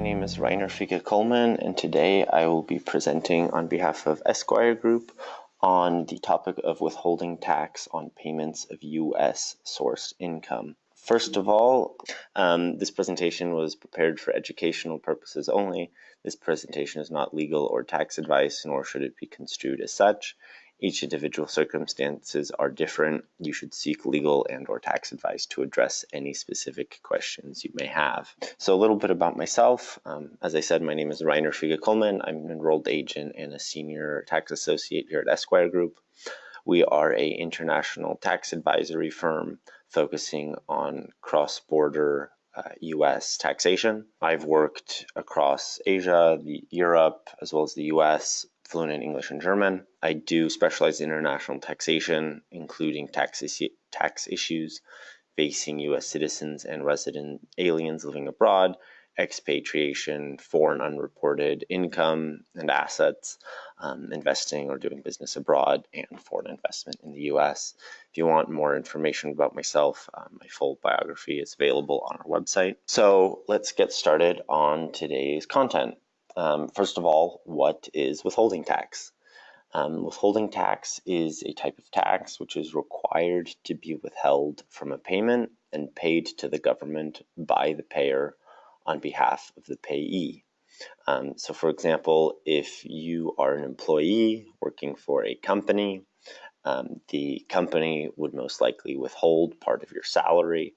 My name is Reiner Fiege Coleman, and today I will be presenting on behalf of Esquire Group on the topic of withholding tax on payments of U.S. sourced income. First of all, um, this presentation was prepared for educational purposes only. This presentation is not legal or tax advice, nor should it be construed as such. Each individual circumstances are different. You should seek legal and or tax advice to address any specific questions you may have. So a little bit about myself. Um, as I said, my name is Reiner Fiege Coleman. I'm an enrolled agent and a senior tax associate here at Esquire Group. We are a international tax advisory firm focusing on cross-border uh, U.S. taxation. I've worked across Asia, the, Europe, as well as the U.S fluent in English and German. I do specialize in international taxation, including tax, tax issues facing U.S. citizens and resident aliens living abroad, expatriation, foreign unreported income and assets, um, investing or doing business abroad, and foreign investment in the U.S. If you want more information about myself, um, my full biography is available on our website. So let's get started on today's content. Um, first of all, what is withholding tax? Um, withholding tax is a type of tax which is required to be withheld from a payment and paid to the government by the payer on behalf of the payee. Um, so, for example, if you are an employee working for a company, um, the company would most likely withhold part of your salary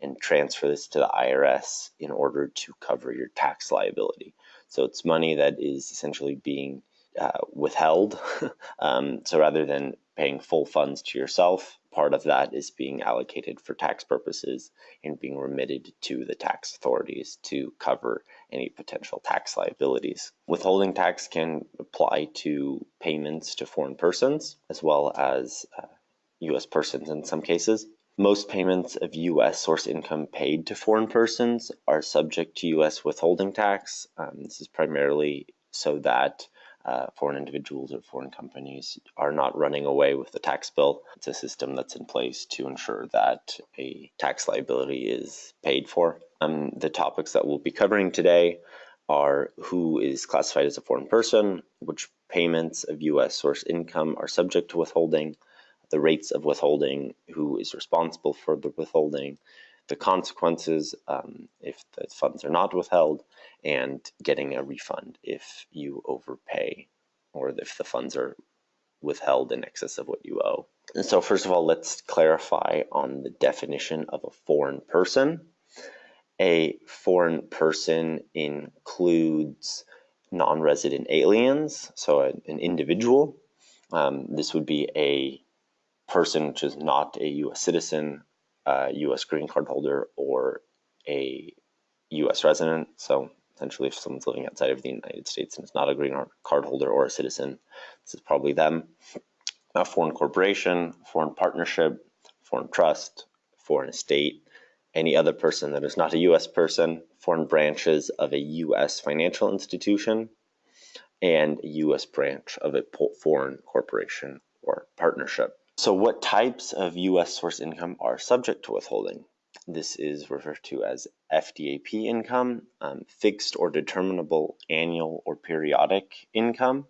and transfer this to the IRS in order to cover your tax liability. So it's money that is essentially being uh, withheld. um, so rather than paying full funds to yourself, part of that is being allocated for tax purposes and being remitted to the tax authorities to cover any potential tax liabilities. Withholding tax can apply to payments to foreign persons as well as uh, U.S. persons in some cases. Most payments of U.S. source income paid to foreign persons are subject to U.S. withholding tax. Um, this is primarily so that uh, foreign individuals or foreign companies are not running away with the tax bill. It's a system that's in place to ensure that a tax liability is paid for. Um, the topics that we'll be covering today are who is classified as a foreign person, which payments of U.S. source income are subject to withholding, the rates of withholding, who is responsible for the withholding, the consequences um, if the funds are not withheld, and getting a refund if you overpay or if the funds are withheld in excess of what you owe. And so first of all, let's clarify on the definition of a foreign person. A foreign person includes non-resident aliens, so an individual. Um, this would be a person which is not a U.S. citizen, a U.S. green card holder, or a U.S. resident. So essentially, if someone's living outside of the United States and is not a green card holder or a citizen, this is probably them. A foreign corporation, foreign partnership, foreign trust, foreign estate, any other person that is not a U.S. person, foreign branches of a U.S. financial institution, and a U.S. branch of a foreign corporation or partnership. So what types of U.S. source income are subject to withholding? This is referred to as FDAP income, um, fixed or determinable annual or periodic income.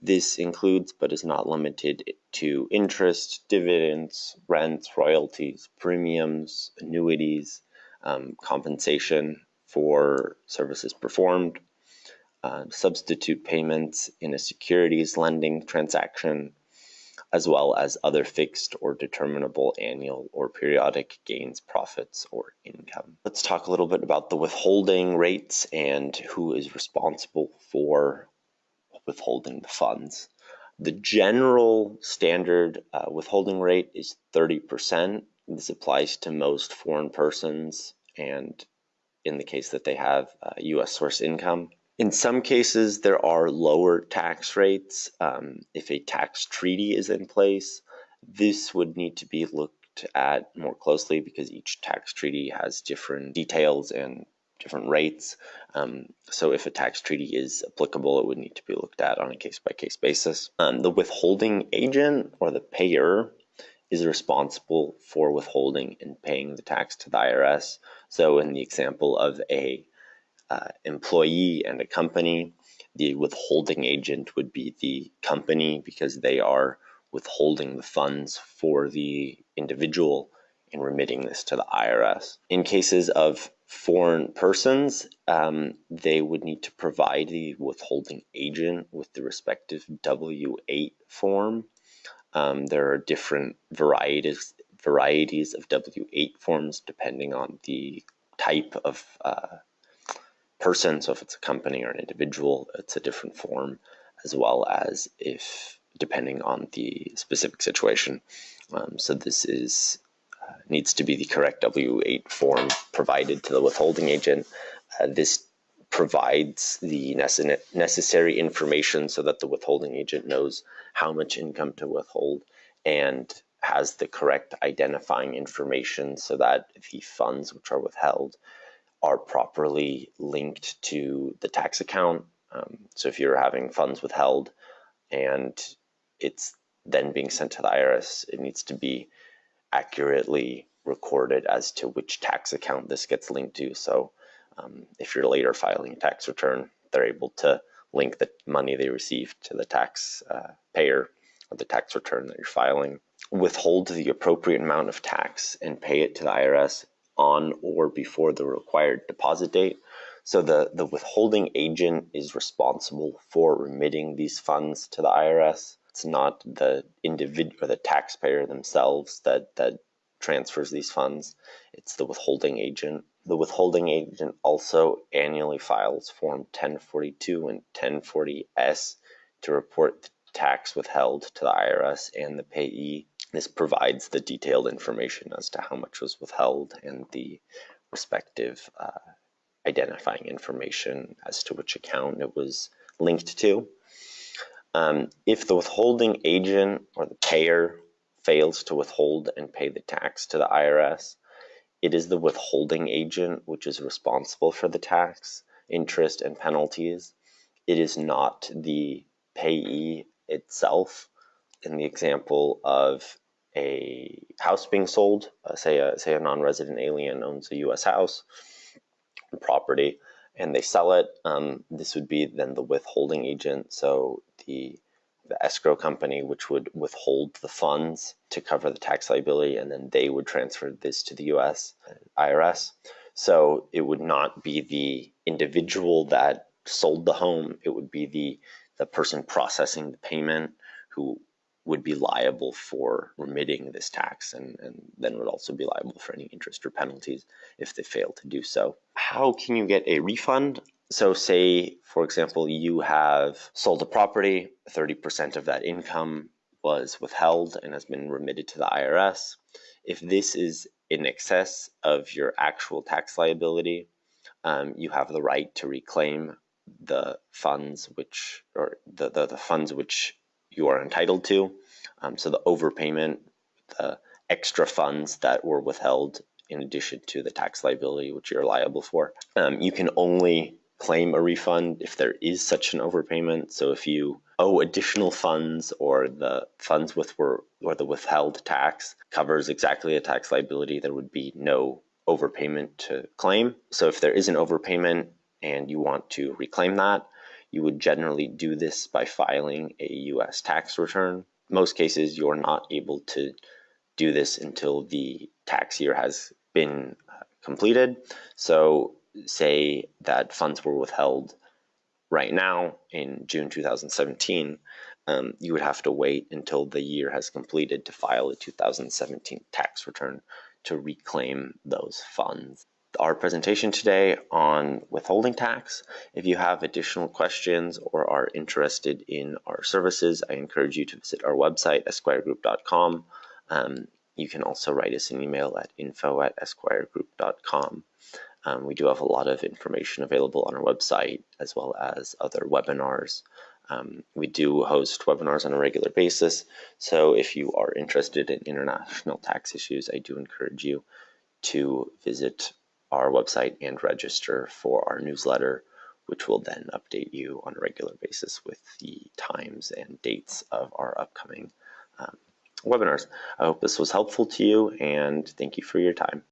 This includes but is not limited to interest, dividends, rents, royalties, premiums, annuities, um, compensation for services performed, uh, substitute payments in a securities lending transaction, as well as other fixed or determinable annual or periodic gains, profits, or income. Let's talk a little bit about the withholding rates and who is responsible for withholding the funds. The general standard uh, withholding rate is 30%. This applies to most foreign persons and in the case that they have uh, US source income. In some cases, there are lower tax rates. Um, if a tax treaty is in place, this would need to be looked at more closely because each tax treaty has different details and different rates. Um, so if a tax treaty is applicable, it would need to be looked at on a case-by-case basis. Um, the withholding agent or the payer is responsible for withholding and paying the tax to the IRS. So in the example of a uh, employee and a company. The withholding agent would be the company because they are withholding the funds for the individual and remitting this to the IRS. In cases of foreign persons, um, they would need to provide the withholding agent with the respective W 8 form. Um, there are different varieties varieties of W 8 forms depending on the type of uh, person. So if it's a company or an individual, it's a different form, as well as if depending on the specific situation. Um, so this is uh, needs to be the correct W-8 form provided to the withholding agent. Uh, this provides the necessary information so that the withholding agent knows how much income to withhold and has the correct identifying information so that the funds which are withheld are properly linked to the tax account. Um, so if you're having funds withheld and it's then being sent to the IRS, it needs to be accurately recorded as to which tax account this gets linked to. So um, if you're later filing a tax return, they're able to link the money they received to the tax uh, payer or the tax return that you're filing. Withhold the appropriate amount of tax and pay it to the IRS on or before the required deposit date. So the, the withholding agent is responsible for remitting these funds to the IRS. It's not the individual or the taxpayer themselves that that transfers these funds. It's the withholding agent. The withholding agent also annually files Form 1042 and 1040S to report the tax withheld to the IRS and the payee. This provides the detailed information as to how much was withheld and the respective uh, identifying information as to which account it was linked to. Um, if the withholding agent or the payer fails to withhold and pay the tax to the IRS, it is the withholding agent which is responsible for the tax, interest, and penalties. It is not the payee itself. In the example of a house being sold, uh, say a say a non-resident alien owns a U.S. house property, and they sell it, um, this would be then the withholding agent. So the the escrow company, which would withhold the funds to cover the tax liability, and then they would transfer this to the U.S. IRS. So it would not be the individual that sold the home; it would be the the person processing the payment who would be liable for remitting this tax and, and then would also be liable for any interest or penalties if they fail to do so. How can you get a refund? So say, for example, you have sold a property, 30% of that income was withheld and has been remitted to the IRS. If this is in excess of your actual tax liability, um, you have the right to reclaim the funds which or the, the, the funds which you are entitled to. Um, so the overpayment, the extra funds that were withheld in addition to the tax liability which you're liable for. Um, you can only claim a refund if there is such an overpayment. So if you owe additional funds or the funds with were or the withheld tax covers exactly a tax liability, there would be no overpayment to claim. So if there is an overpayment and you want to reclaim that, you would generally do this by filing a US tax return. Most cases, you're not able to do this until the tax year has been uh, completed. So, say that funds were withheld right now in June 2017, um, you would have to wait until the year has completed to file a 2017 tax return to reclaim those funds our presentation today on withholding tax. If you have additional questions or are interested in our services, I encourage you to visit our website, esquiregroup.com. Um, you can also write us an email at info at esquiregroup.com. Um, we do have a lot of information available on our website as well as other webinars. Um, we do host webinars on a regular basis, so if you are interested in international tax issues, I do encourage you to visit our website and register for our newsletter, which will then update you on a regular basis with the times and dates of our upcoming um, webinars. I hope this was helpful to you and thank you for your time.